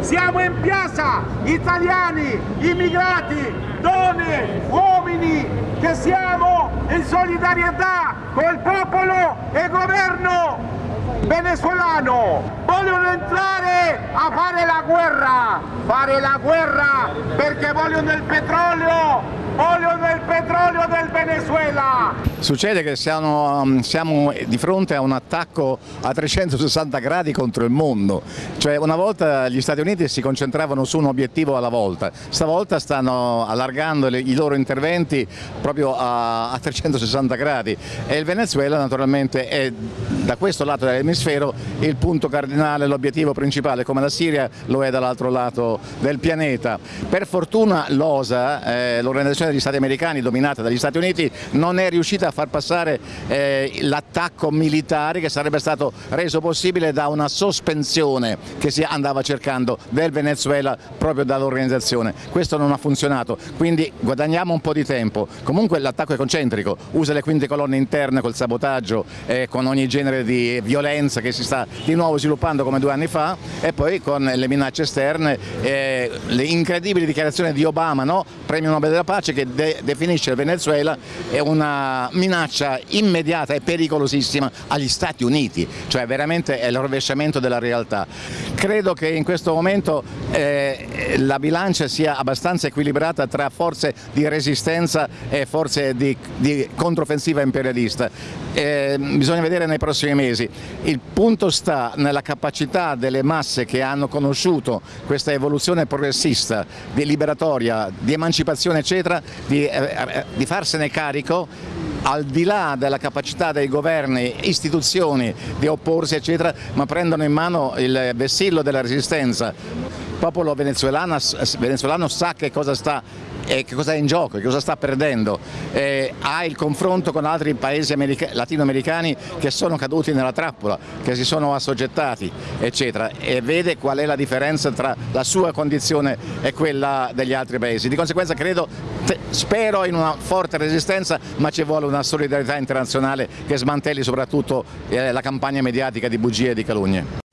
Siamo in piazza, italiani, immigrati, donne, uomini, che siamo in solidarietà col popolo e governo venezuelano vogliono entrare a fare la guerra fare la guerra perché vogliono il petrolio vogliono il petrolio del Venezuela. Succede che siamo, um, siamo, di fronte a un attacco a 360 gradi contro il mondo, cioè una volta gli Stati Uniti si concentravano su un obiettivo alla volta, stavolta stanno allargando i loro interventi proprio a, a 360 gradi. E il Venezuela naturalmente è da questo lato dell'emisfero il punto cardinale, l'obiettivo principale, come la Siria lo è dall'altro lato del pianeta. Per fortuna l'OSA, eh, l'Organizzazione degli Stati Americani dominata dagli Stati Uniti, non è riuscita a far passare eh, l'attacco militare che sarebbe stato reso possibile da una sospensione che si andava cercando del Venezuela proprio dall'organizzazione. Questo non ha funzionato, quindi guadagniamo un po' di tempo. Comunque l'attacco è concentrico, usa le quinte colonne interne col sabotaggio, eh, con ogni genere di violenza che si sta di nuovo sviluppando come due anni fa e poi con le minacce esterne, eh, le incredibili dichiarazioni di Obama, no? premio Nobel della pace che de definisce il Venezuela una minaccia immediata e pericolosissima agli Stati Uniti, cioè veramente è il rovesciamento della realtà. Credo che in questo momento eh, la bilancia sia abbastanza equilibrata tra forze di resistenza e forze di, di controffensiva imperialista. Eh, bisogna vedere nei prossimi mesi. Il punto sta nella capacità delle masse che hanno conosciuto questa evoluzione progressista, di liberatoria, di emancipazione eccetera, di, eh, eh di farsene carico al di là della capacità dei governi, istituzioni di opporsi eccetera, ma prendono in mano il vessillo della resistenza. Il popolo venezuelano, venezuelano sa che cosa sta e che cosa è in gioco, che cosa sta perdendo, eh, ha il confronto con altri paesi latinoamericani che sono caduti nella trappola, che si sono assoggettati eccetera e vede qual è la differenza tra la sua condizione e quella degli altri paesi. Di conseguenza credo, spero in una forte resistenza ma ci vuole una solidarietà internazionale che smantelli soprattutto eh, la campagna mediatica di bugie e di calunnie.